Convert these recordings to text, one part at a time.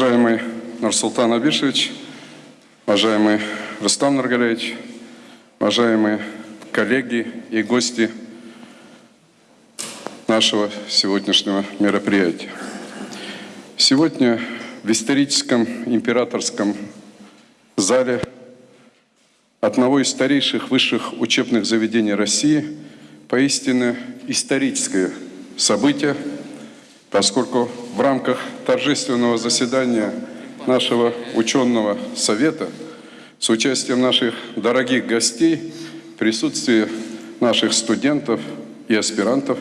Уважаемый Нурсултан Абишевич, уважаемый Рустам Нургалевич, уважаемые коллеги и гости нашего сегодняшнего мероприятия. Сегодня в историческом императорском зале одного из старейших высших учебных заведений России поистине историческое событие, поскольку в рамках торжественного заседания нашего ученого совета с участием наших дорогих гостей, присутствии наших студентов и аспирантов,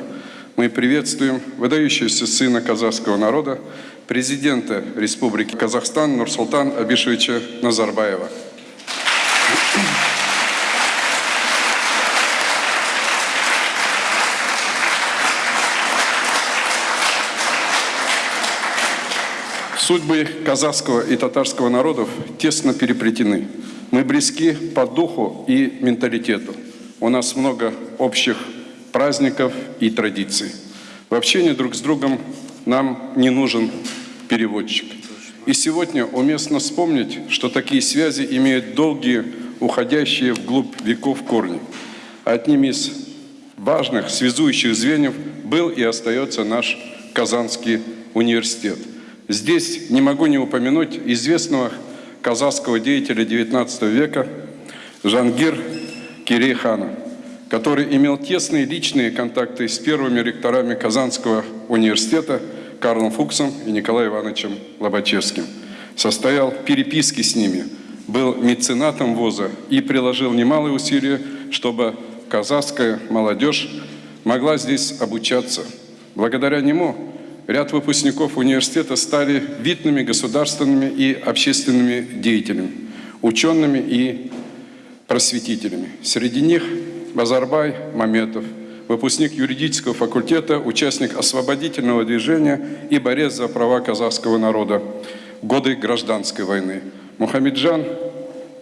мы приветствуем выдающегося сына казахского народа, президента Республики Казахстан Нурсултан Абишевича Назарбаева. Судьбы казахского и татарского народов тесно переплетены. Мы близки по духу и менталитету. У нас много общих праздников и традиций. В общении друг с другом нам не нужен переводчик. И сегодня уместно вспомнить, что такие связи имеют долгие, уходящие вглубь веков корни. Одним из важных связующих звеньев был и остается наш Казанский университет. Здесь не могу не упомянуть известного казахского деятеля XIX века Жангир Кирейхана, который имел тесные личные контакты с первыми ректорами Казанского университета Карлом Фуксом и Николаем Ивановичем Лобачевским. Состоял переписки с ними, был меценатом ВУЗа и приложил немалые усилия, чтобы казахская молодежь могла здесь обучаться. Благодаря нему ряд выпускников университета стали видными государственными и общественными деятелями, учеными и просветителями. Среди них Базарбай Маметов, выпускник юридического факультета, участник освободительного движения и борец за права казахского народа в годы гражданской войны. Мухаммеджан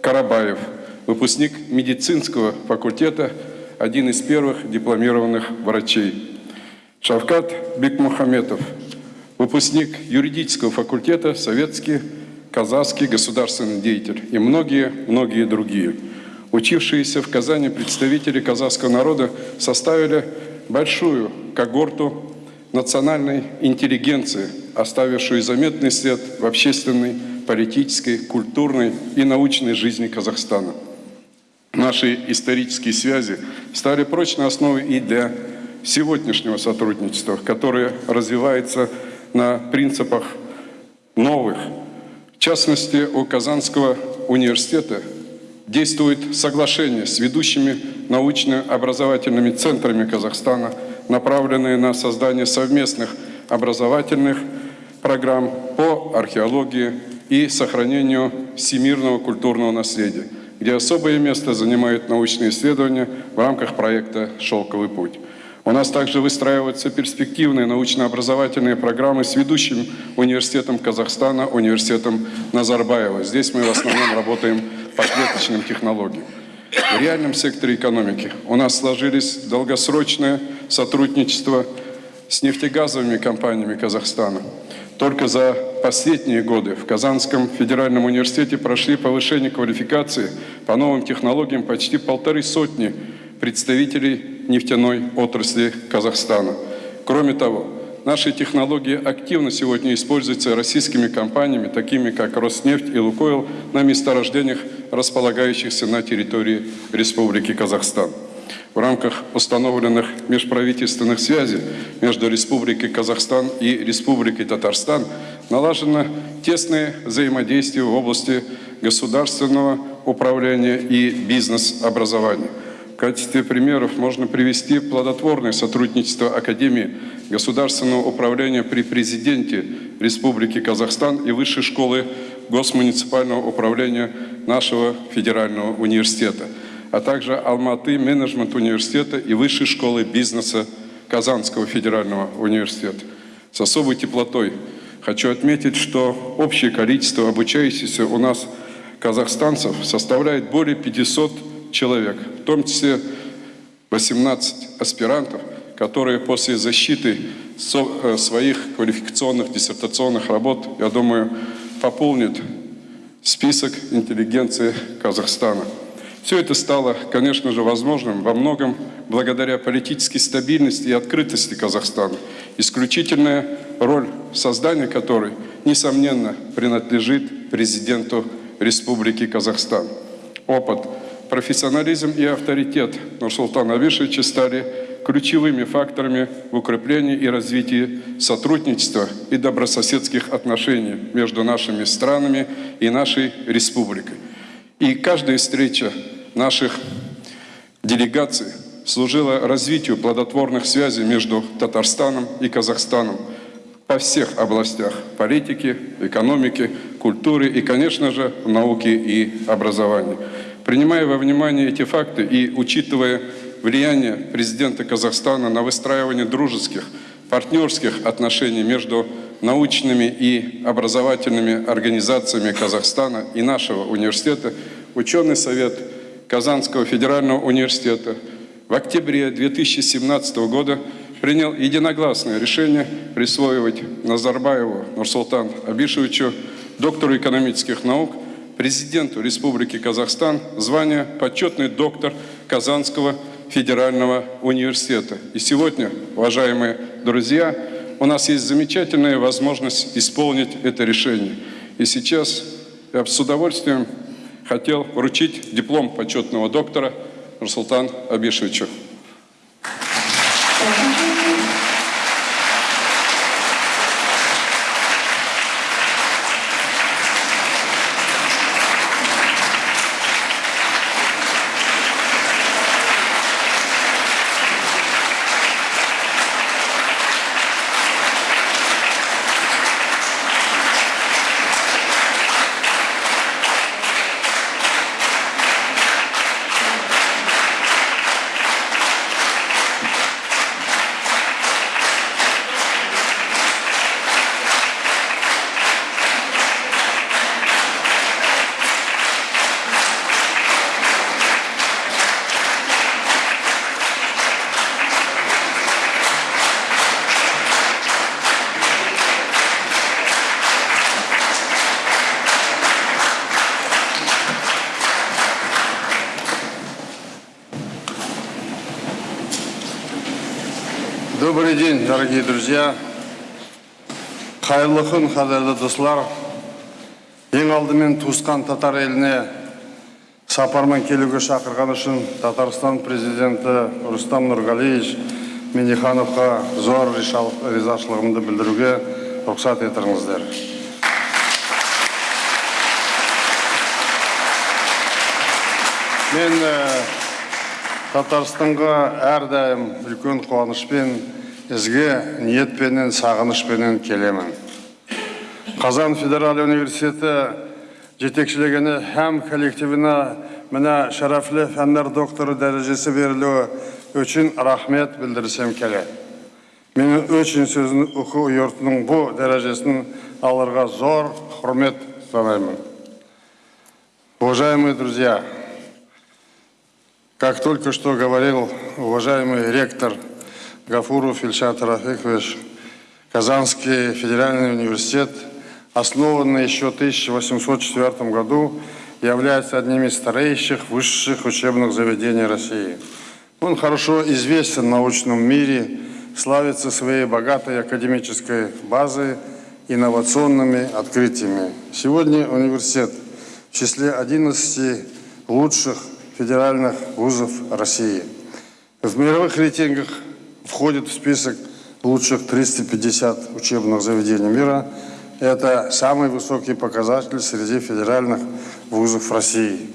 Карабаев, выпускник медицинского факультета, один из первых дипломированных врачей. Шавкат Бекмухаметов, выпускник юридического факультета, советский, казахский государственный деятель и многие-многие другие. Учившиеся в Казани представители казахского народа составили большую когорту национальной интеллигенции, оставившую заметный след в общественной, политической, культурной и научной жизни Казахстана. Наши исторические связи стали прочной основой и для сегодняшнего сотрудничества, которое развивается на принципах новых. В частности, у Казанского университета действует соглашение с ведущими научно-образовательными центрами Казахстана, направленные на создание совместных образовательных программ по археологии и сохранению всемирного культурного наследия, где особое место занимают научные исследования в рамках проекта «Шелковый путь». У нас также выстраиваются перспективные научно-образовательные программы с ведущим университетом Казахстана, университетом Назарбаева. Здесь мы в основном работаем по клеточным технологиям. В реальном секторе экономики у нас сложились долгосрочное сотрудничество с нефтегазовыми компаниями Казахстана. Только за последние годы в Казанском федеральном университете прошли повышение квалификации по новым технологиям почти полторы сотни представителей нефтяной отрасли Казахстана. Кроме того, наши технологии активно сегодня используются российскими компаниями, такими как Роснефть и Лукойл, на месторождениях, располагающихся на территории Республики Казахстан. В рамках установленных межправительственных связей между Республикой Казахстан и Республикой Татарстан налажено тесное взаимодействие в области государственного управления и бизнес-образования – качестве примеров можно привести плодотворное сотрудничество Академии государственного управления при президенте Республики Казахстан и Высшей школы госмуниципального управления нашего федерального университета, а также Алматы менеджмент университета и Высшей школы бизнеса Казанского федерального университета. С особой теплотой хочу отметить, что общее количество обучающихся у нас казахстанцев составляет более 500 человек, в том числе 18 аспирантов, которые после защиты э, своих квалификационных диссертационных работ, я думаю, пополнят список интеллигенции Казахстана. Все это стало, конечно же, возможным во многом благодаря политической стабильности и открытости Казахстана, исключительная роль создания которой, несомненно, принадлежит президенту Республики Казахстан. Опыт, профессионализм и авторитет Нурсултана Абишевича стали ключевыми факторами в укреплении и развитии сотрудничества и добрососедских отношений между нашими странами и нашей республикой. И каждая встреча наших делегаций служила развитию плодотворных связей между Татарстаном и Казахстаном по всех областях политики, экономики, культуры и, конечно же, науки и образования. Принимая во внимание эти факты и учитывая влияние президента Казахстана на выстраивание дружеских, партнерских отношений между научными и образовательными организациями Казахстана и нашего университета, ученый совет Казанского федерального университета в октябре 2017 года принял единогласное решение присвоивать Назарбаеву Нурсултан Абишевичу, доктору экономических наук, президенту Республики Казахстан, звание почетный доктор Казанского федерального университета. И сегодня, уважаемые друзья, у нас есть замечательная возможность исполнить это решение. И сейчас я с удовольствием хотел вручить диплом почетного доктора Нурсултан Абишевичу. День, дорогие друзья. Қайырлы күн, қадірлі достар. Ең алдымен туысқан татар еліне сапармен келуге шақырған үшін Татарстан президенті Рустам Нұрғалиевич Минихановқа зор ризашылығымды білдіруге рұқсат етіңіздер. Мен Татарстанға әрдайым үлкен қуанышпен, ізге ниетпенен, сағынышпенен келемін. Қазан Федераль университеті жетекшілігіне һәм коллективіне міне шәрәфлі фәннәр докторы дәрежесі берілуі үшін рахмет білдірсем келеді. Мен үшін сөзін оқу йортының бұл дәрежесін алырға зор құрмет санаймын. Уважаемые друзья, Как только что говорил уважаемый ректор Гафуров Ильшат Рафикович, Казанский федеральный университет, основанный еще в 1804 году, является одним из старейших высших учебных заведений России. Он хорошо известен в научном мире, славится своей богатой академической базой, инновационными открытиями. Сегодня университет в числе 11 лучших федеральных вузов России. В мировых рейтингах входит в список лучших 350 учебных заведений мира. Это самый высокий показатель среди федеральных вузов России.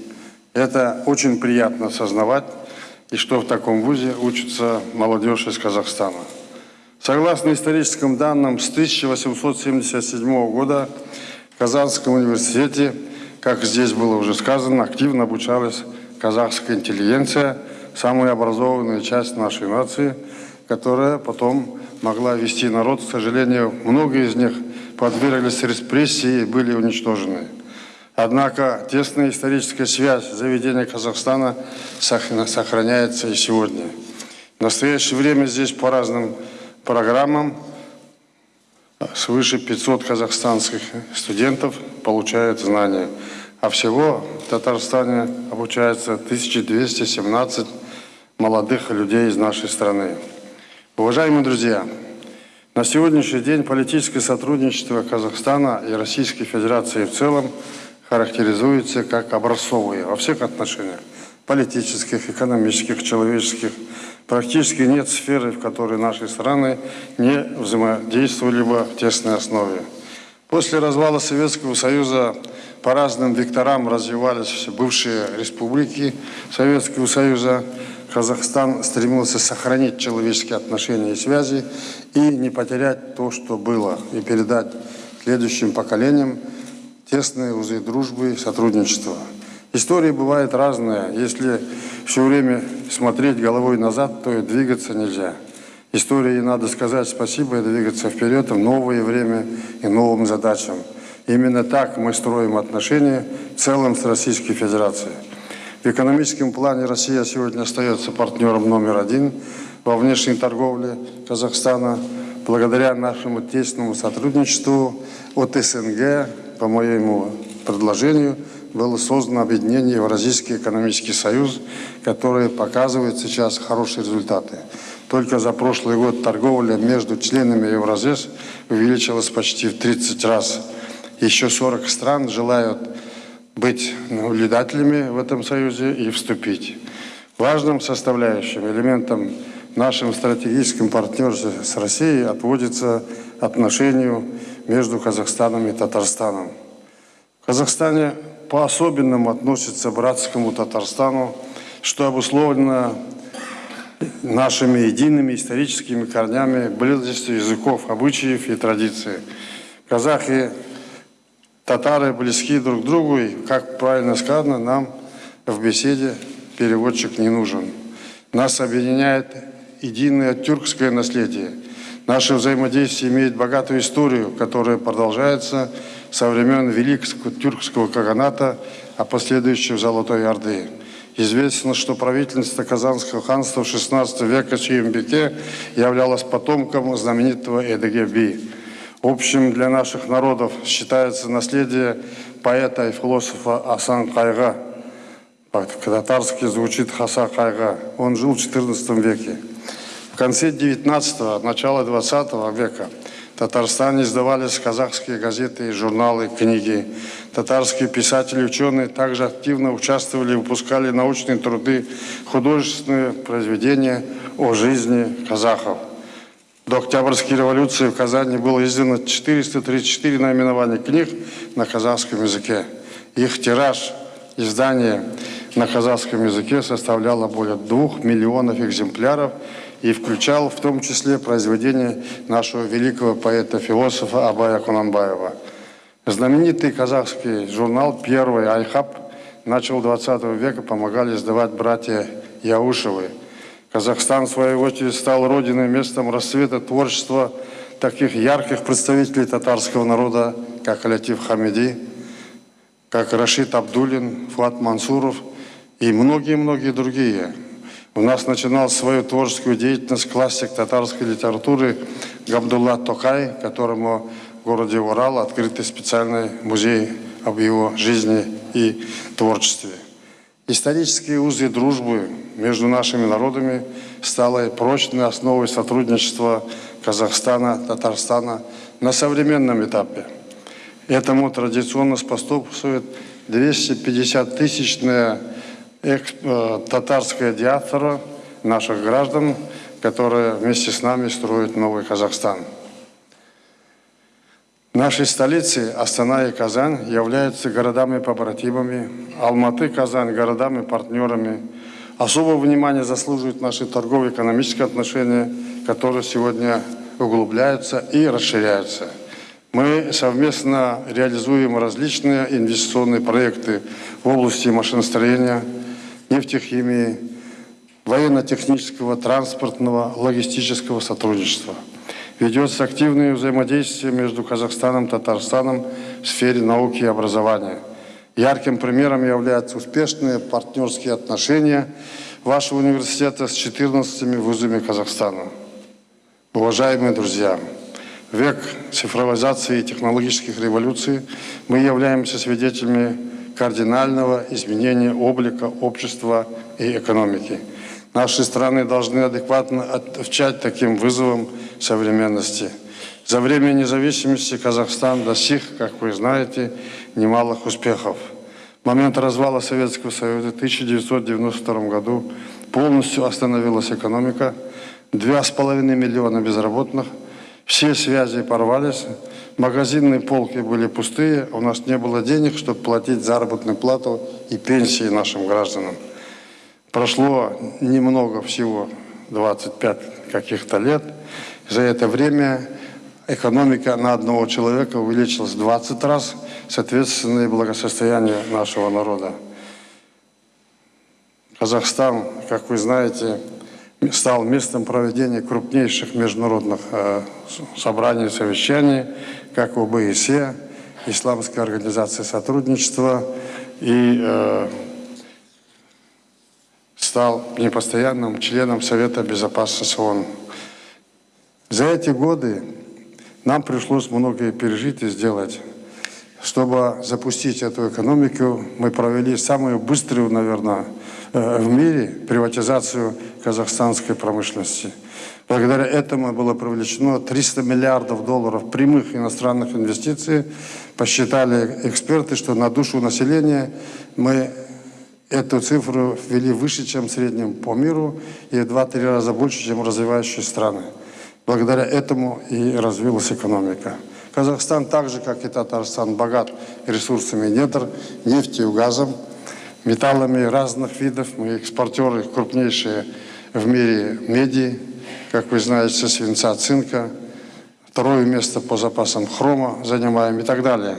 Это очень приятно осознавать, и что в таком вузе учится молодежь из Казахстана. Согласно историческим данным, с 1877 года в Казанском университете, как здесь было уже сказано, активно обучалась казахская интеллигенция, самая образованная часть нашей нации, которая потом могла вести народ. К сожалению, многие из них подверглись репрессии и были уничтожены. Однако тесная историческая связь заведения Казахстана сохраняется и сегодня. В настоящее время здесь по разным программам свыше 500 казахстанских студентов получают знания. А всего в Татарстане обучается 1217 молодых людей из нашей страны. Уважаемые друзья, на сегодняшний день политическое сотрудничество Казахстана и Российской Федерации в целом характеризуется как образцовые во всех отношениях политических, экономических, человеческих. Практически нет сферы, в которой наши страны не взаимодействовали бы в тесной основе. После развала Советского Союза по разным векторам развивались бывшие республики Советского Союза. Казахстан стремился сохранить человеческие отношения и связи и не потерять то, что было, и передать следующим поколениям тесные узы дружбы и сотрудничества. Истории бывают разные. Если все время смотреть головой назад, то и двигаться нельзя. Истории надо сказать спасибо и двигаться вперед в новое время и новым задачам. Именно так мы строим отношения в целом с Российской Федерацией. В экономическом плане Россия сегодня остается партнером номер один во внешней торговле Казахстана. Благодаря нашему тесному сотрудничеству от СНГ, по моему предложению, было создано объединение Евразийский экономический союз, которое показывает сейчас хорошие результаты. Только за прошлый год торговля между членами Евразес увеличилась почти в 30 раз. Еще 40 стран желают быть наблюдателями в этом союзе и вступить. Важным составляющим, элементом нашем стратегическом партнерстве с Россией отводится отношению между Казахстаном и Татарстаном. В Казахстане по-особенному относится к братскому Татарстану, что обусловлено нашими едиными историческими корнями, близостью языков, обычаев и традиций. Казахи, татары близки друг другу, и, как правильно сказано, нам в беседе переводчик не нужен. Нас объединяет единое тюркское наследие. Наше взаимодействие имеет богатую историю, которая продолжается со времен Великого тюркского каганата, а последующего Золотой Орды. Известно, что правительство Казанского ханства в XVI веке Чиембеке являлось потомком знаменитого Эдеге Би. Общим для наших народов считается наследие поэта и философа Асан Кайга. По-татарски звучит Хаса Кайга. Он жил в XIV веке. В конце 19-го, начало 20 века в Татарстане издавались казахские газеты, журналы, книги. Татарские писатели ученые также активно участвовали выпускали научные труды, художественные произведения о жизни казахов. До Октябрьской революции в Казани было издано 434 наименования книг на казахском языке. Их тираж, издание на казахском языке составляло более двух миллионов экземпляров – и включал в том числе произведения нашего великого поэта-философа Абая Кунанбаева. Знаменитый казахский журнал «Первый Айхаб» начал 20 века помогали издавать братья Яушевы. Казахстан, в свою очередь, стал родиной, местом расцвета творчества таких ярких представителей татарского народа, как Алятив Хамиди, как Рашид Абдулин, Фуат Мансуров и многие-многие другие. У нас начинал свою творческую деятельность классик татарской литературы Габдулла Токай, которому в городе Урал открытый специальный музей об его жизни и творчестве. Исторические узы дружбы между нашими народами стали прочной основой сотрудничества Казахстана, Татарстана на современном этапе. Этому традиционно способствует 250-тысячная Э, татарская диаспора наших граждан, которые вместе с нами строят новый Казахстан. Наши столицы Астана и Казань являются городами-побратимами, Алматы, Казань – городами-партнерами. Особого внимания заслуживают наши торгово-экономические отношения, которые сегодня углубляются и расширяются. Мы совместно реализуем различные инвестиционные проекты в области машиностроения, нефтехимии, военно-технического, транспортного, логистического сотрудничества. Ведется активное взаимодействие между Казахстаном и Татарстаном в сфере науки и образования. Ярким примером являются успешные партнерские отношения вашего университета с 14 вузами Казахстана. Уважаемые друзья, век цифровизации и технологических революций мы являемся свидетелями кардинального изменения облика общества и экономики. Наши страны должны адекватно отвечать таким вызовам современности. За время независимости Казахстан достиг, как вы знаете, немалых успехов. В момент развала Советского Союза в 1992 году полностью остановилась экономика, два с половиной миллиона безработных, все связи порвались, магазинные полки были пустые, у нас не было денег, чтобы платить заработную плату и пенсии нашим гражданам. Прошло немного всего, 25 каких-то лет. За это время экономика на одного человека увеличилась 20 раз, соответственно, и благосостояние нашего народа. Казахстан, как вы знаете, стал местом проведения крупнейших международных э, собраний и совещаний, как ОБСЕ, Исламская организация сотрудничества, и э, стал непостоянным членом Совета Безопасности ООН. За эти годы нам пришлось многое пережить и сделать. Чтобы запустить эту экономику, мы провели самую быструю, наверное, э, в мире приватизацию казахстанской промышленности. Благодаря этому было привлечено 300 миллиардов долларов прямых иностранных инвестиций. Посчитали эксперты, что на душу населения мы эту цифру ввели выше, чем в среднем по миру, и в 2-3 раза больше, чем развивающие страны. Благодаря этому и развилась экономика. Казахстан, так же как и Татарстан, богат ресурсами недр, нефтью, газом, металлами разных видов. Мы экспортеры крупнейшие в мире меди, как вы знаете, свинца, цинка. Второе место по запасам хрома занимаем и так далее.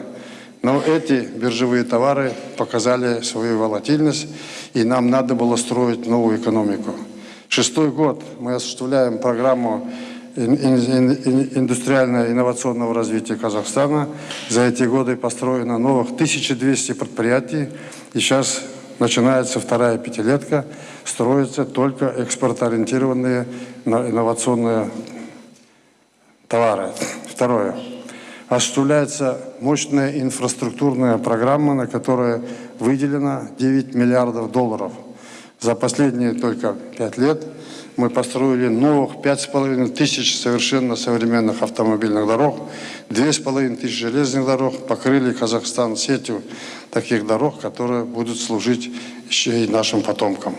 Но эти биржевые товары показали свою волатильность, и нам надо было строить новую экономику. Шестой год мы осуществляем программу индустриально-инновационного развития Казахстана. За эти годы построено новых 1200 предприятий. И сейчас начинается вторая пятилетка. Строятся только экспортоориентированные инновационные товары. Второе. Осуществляется мощная инфраструктурная программа, на которую выделено 9 миллиардов долларов. За последние только 5 лет – мы построили новых пять с половиной тысяч совершенно современных автомобильных дорог, две с половиной тысячи железных дорог, покрыли Казахстан сетью таких дорог, которые будут служить еще и нашим потомкам.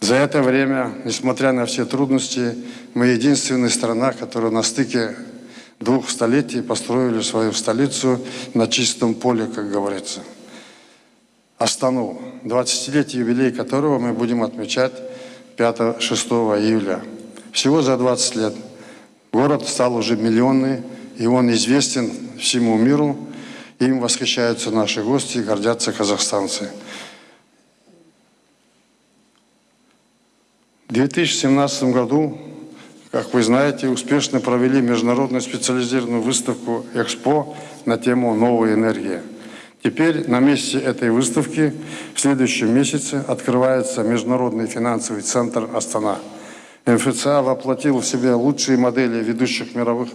За это время, несмотря на все трудности, мы единственная страна, которая на стыке двух столетий построили свою столицу на чистом поле, как говорится. Астану, 20-летие юбилей которого мы будем отмечать 5-6 июля. Всего за 20 лет. Город стал уже миллионный, и он известен всему миру. Им восхищаются наши гости и гордятся казахстанцы. В 2017 году, как вы знаете, успешно провели международную специализированную выставку «Экспо» на тему «Новая энергия». Теперь на месте этой выставки в следующем месяце открывается Международный финансовый центр «Астана». МФЦА воплотил в себе лучшие модели ведущих мировых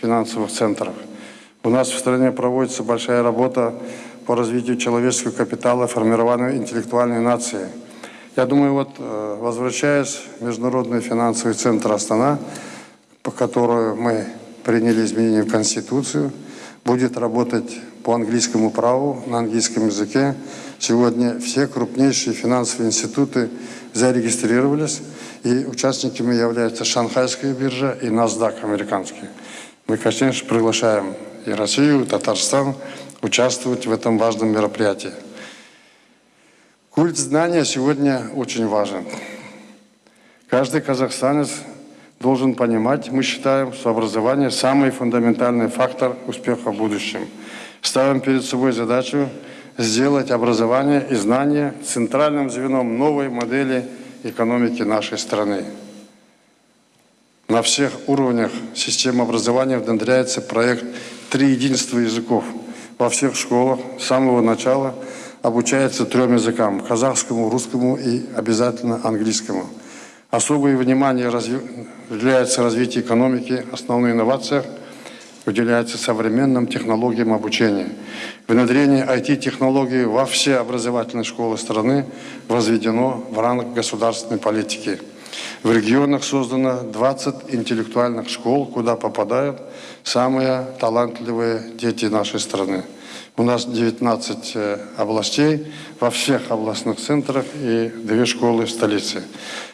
финансовых центров. У нас в стране проводится большая работа по развитию человеческого капитала, формированию интеллектуальной нации. Я думаю, вот э, возвращаясь в Международный финансовый центр «Астана», по которому мы приняли изменения в Конституцию, будет работать по английскому праву на английском языке. Сегодня все крупнейшие финансовые институты зарегистрировались, и участниками являются Шанхайская биржа и NASDAQ американский. Мы, конечно, приглашаем и Россию, и Татарстан участвовать в этом важном мероприятии. Культ знания сегодня очень важен. Каждый казахстанец должен понимать, мы считаем, что образование – самый фундаментальный фактор успеха в будущем – Ставим перед собой задачу сделать образование и знания центральным звеном новой модели экономики нашей страны. На всех уровнях системы образования внедряется проект «Три единства языков» во всех школах с самого начала обучается трем языкам – казахскому, русскому и обязательно английскому. Особое внимание разви... уделяется развитию экономики, основной инновациях уделяется современным технологиям обучения. Внедрение IT-технологий во все образовательные школы страны возведено в ранг государственной политики. В регионах создано 20 интеллектуальных школ, куда попадают самые талантливые дети нашей страны. У нас 19 э, областей во всех областных центрах и две школы в столице.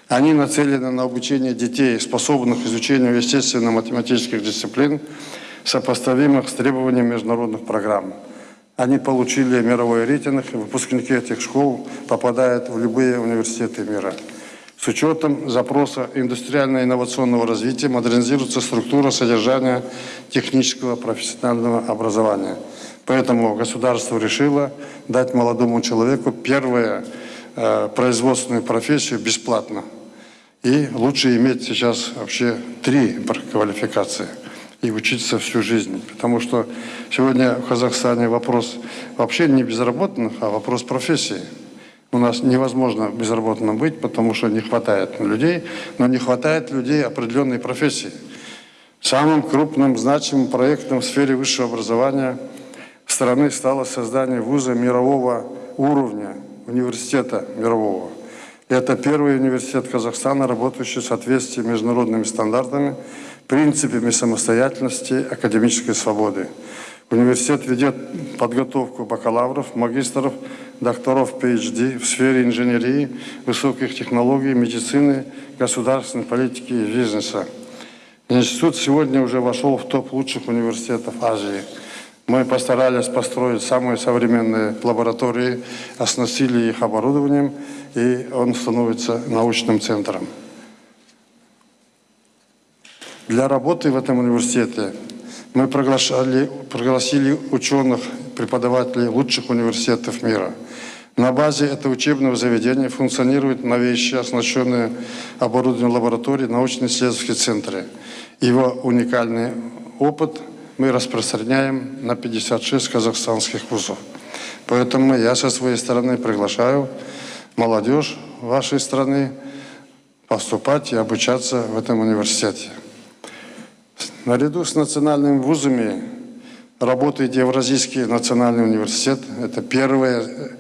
Они нацелены на обучение детей, способных к изучению естественно-математических дисциплин, сопоставимых с требованиями международных программ. Они получили мировой рейтинг, и выпускники этих школ попадают в любые университеты мира. С учетом запроса индустриально-инновационного развития модернизируется структура содержания технического профессионального образования. Поэтому государство решило дать молодому человеку первую э, производственную профессию бесплатно. И лучше иметь сейчас вообще три квалификации и учиться всю жизнь. Потому что сегодня в Казахстане вопрос вообще не безработных, а вопрос профессии. У нас невозможно безработным быть, потому что не хватает людей, но не хватает людей определенной профессии. Самым крупным, значимым проектом в сфере высшего образования страны стало создание вуза мирового уровня, университета мирового. Это первый университет Казахстана, работающий в соответствии с международными стандартами, принципами самостоятельности, академической свободы. Университет ведет подготовку бакалавров, магистров, докторов PhD в сфере инженерии, высоких технологий, медицины, государственной политики и бизнеса. Институт сегодня уже вошел в топ лучших университетов Азии. Мы постарались построить самые современные лаборатории, оснастили их оборудованием, и он становится научным центром. Для работы в этом университете мы приглашали, пригласили ученых, преподавателей лучших университетов мира. На базе этого учебного заведения функционируют новейшие, оснащенные оборудованием лаборатории, научно-исследовательские центры. Его уникальный опыт мы распространяем на 56 казахстанских вузов. Поэтому я со своей стороны приглашаю молодежь вашей страны поступать и обучаться в этом университете. Наряду с национальными вузами работает Евразийский национальный университет. Это первое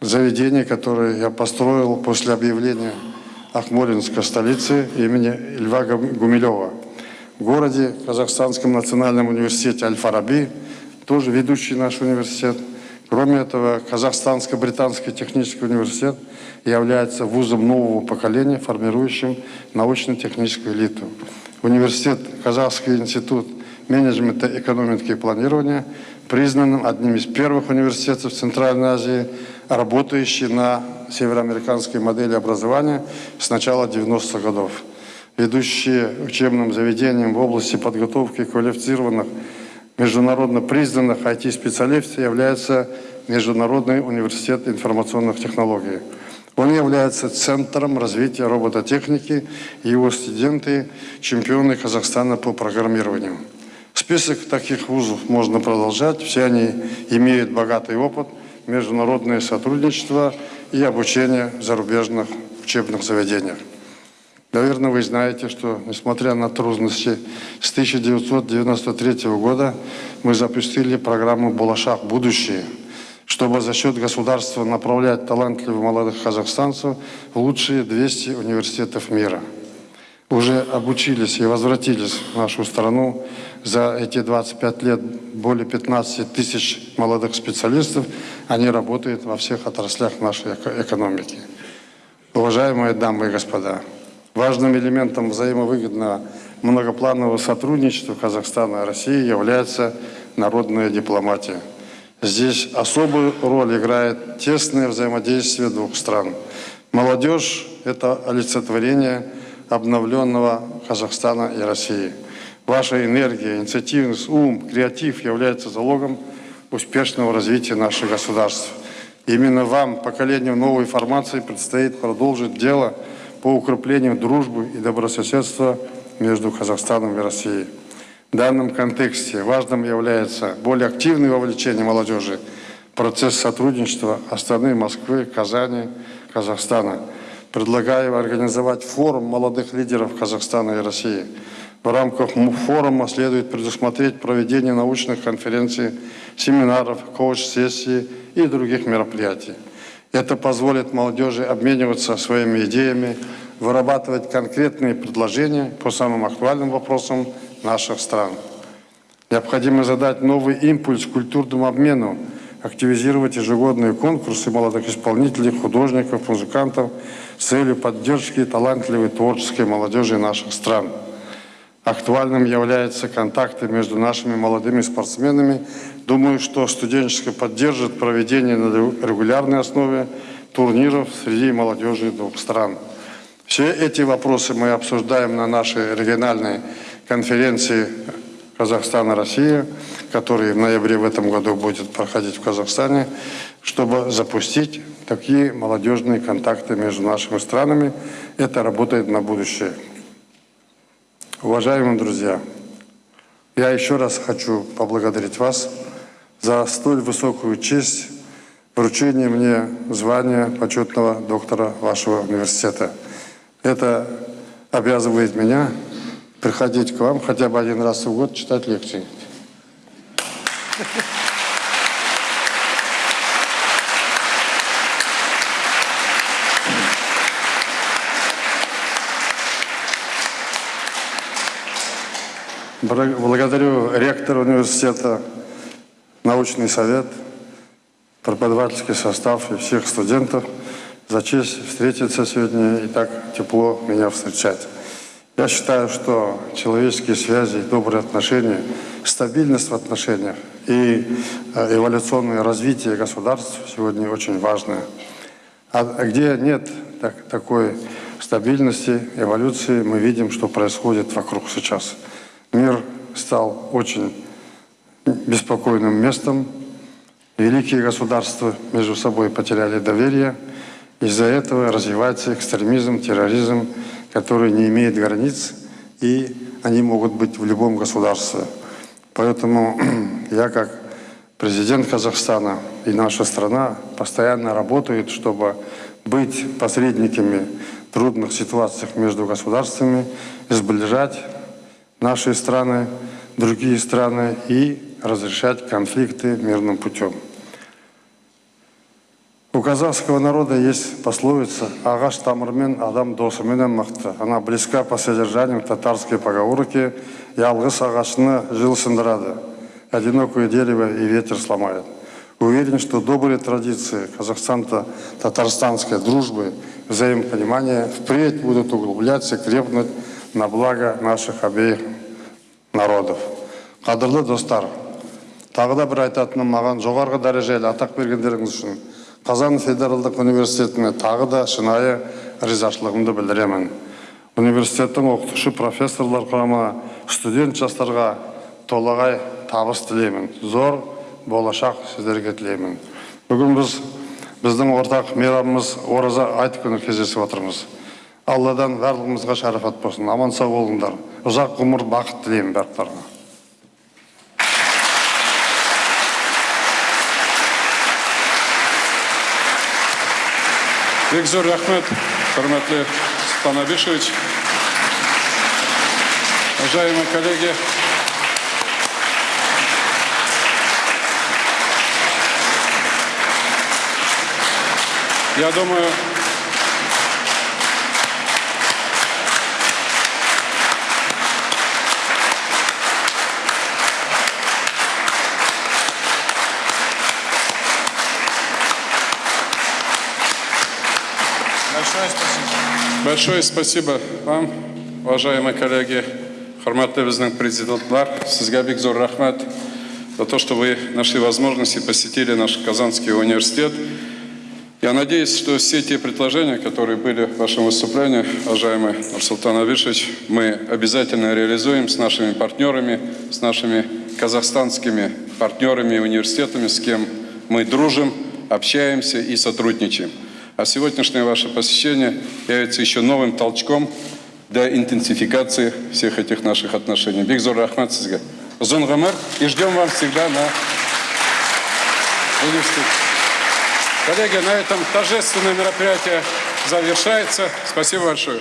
заведение, которое я построил после объявления Ахмолинской столицы имени Льва Гумилева. В городе Казахстанском национальном университете Аль-Фараби, тоже ведущий наш университет. Кроме этого, Казахстанско-Британский технический университет является вузом нового поколения, формирующим научно-техническую элиту. Университет Казахский институт менеджмента, экономики и планирования признанным одним из первых университетов Центральной Азии, работающий на североамериканской модели образования с начала 90-х годов. Ведущие учебным заведением в области подготовки квалифицированных международно признанных IT-специалистов является Международный университет информационных технологий. Он является центром развития робототехники, и его студенты – чемпионы Казахстана по программированию. Список таких вузов можно продолжать, все они имеют богатый опыт, международное сотрудничество и обучение в зарубежных учебных заведениях. Наверное, вы знаете, что, несмотря на трудности, с 1993 года мы запустили программу «Балашах. Будущее», чтобы за счет государства направлять талантливых молодых казахстанцев в лучшие 200 университетов мира. Уже обучились и возвратились в нашу страну за эти 25 лет более 15 тысяч молодых специалистов. Они работают во всех отраслях нашей экономики. Уважаемые дамы и господа, важным элементом взаимовыгодного многопланового сотрудничества Казахстана и России является народная дипломатия – Здесь особую роль играет тесное взаимодействие двух стран. Молодежь – это олицетворение обновленного Казахстана и России. Ваша энергия, инициативность, ум, креатив являются залогом успешного развития наших государств. Именно вам, поколению новой формации, предстоит продолжить дело по укреплению дружбы и добрососедства между Казахстаном и Россией. В данном контексте важным является более активное вовлечение молодежи процесс сотрудничества Астаны, Москвы, Казани, Казахстана. Предлагаю организовать форум молодых лидеров Казахстана и России. В рамках форума следует предусмотреть проведение научных конференций, семинаров, коуч-сессий и других мероприятий. Это позволит молодежи обмениваться своими идеями, вырабатывать конкретные предложения по самым актуальным вопросам наших стран. Необходимо задать новый импульс культурному обмену, активизировать ежегодные конкурсы молодых исполнителей, художников, музыкантов с целью поддержки талантливой творческой молодежи наших стран. Актуальным являются контакты между нашими молодыми спортсменами. Думаю, что студенческое поддержит проведение на регулярной основе турниров среди молодежи двух стран. Все эти вопросы мы обсуждаем на нашей региональной Казахстана-Россия, который в ноябре в этом году будет проходить в Казахстане, чтобы запустить такие молодежные контакты между нашими странами. Это работает на будущее. Уважаемые друзья, я еще раз хочу поблагодарить вас за столь высокую честь вручения мне звания почетного доктора вашего университета. Это обязывает меня приходить к вам хотя бы один раз в год читать лекции. Благодарю ректора университета, научный совет, преподавательский состав и всех студентов за честь встретиться сегодня и так тепло меня встречать. Я считаю, что человеческие связи, добрые отношения, стабильность в отношениях и э, эволюционное развитие государств сегодня очень важно. А где нет так, такой стабильности, эволюции, мы видим, что происходит вокруг сейчас. Мир стал очень беспокойным местом. Великие государства между собой потеряли доверие. Из-за этого развивается экстремизм, терроризм, который не имеет границ, и они могут быть в любом государстве. Поэтому я как президент Казахстана и наша страна постоянно работают, чтобы быть посредниками в трудных ситуациях между государствами, сближать наши страны, другие страны и разрешать конфликты мирным путем У казахского народа есть пословица «Ағаш тамырмен, адам досыменен мықты». Она близка по содержанию татарской поговорки «Ялгыс ағашны жил сындырады, одинокое дерево и ветер сломает». Уверен, что добрые традиции казахстано-татарстанской дружбы, взаимопонимания впредь будут углубляться и крепнуть на благо наших обеих народов. Қадірлі достар, тағы да бір айтатыным маған жоғарғы дәрежелі атақ бергендеріңіз үшін қазан федералдық университетіне тағы да шынайы ризашылығымды білдіремін университеттің оқытушы профессорлар құрамына студент жастарға толағай табыс тілеймін зор болашақ сіздерге тілеймін бүгін біз біздің ортақ мейрамымыз ораза айт күні кездесіп отырмыз алладан барлығымызға шарафат болсын. Аман сау болыңдар ұзақ ғұмыр бақыт тілеймін барлықтарыңа Бекзор Рахмет, Харматле Степан Абишевич. Уважаемые коллеги, я думаю, Большое спасибо вам, уважаемые коллеги, Харматты біздің президентлар, сізге бек зор рахмет за то, что вы нашли возможность и посетили наш Казанский университет. Я надеюсь, что все те предложения, которые были в вашем выступлении, уважаемый Нурсултан Абишевич, мы обязательно реализуем с нашими партнерами, с нашими казахстанскими партнерами и университетами, с кем мы дружим, общаемся и сотрудничаем. А сегодняшнее ваше посещение является еще новым толчком для интенсификации всех этих наших отношений. Бигзор Рахмат Сизга. Зон и ждем вам всегда на университете. Коллеги, на этом торжественное мероприятие завершается. Спасибо большое.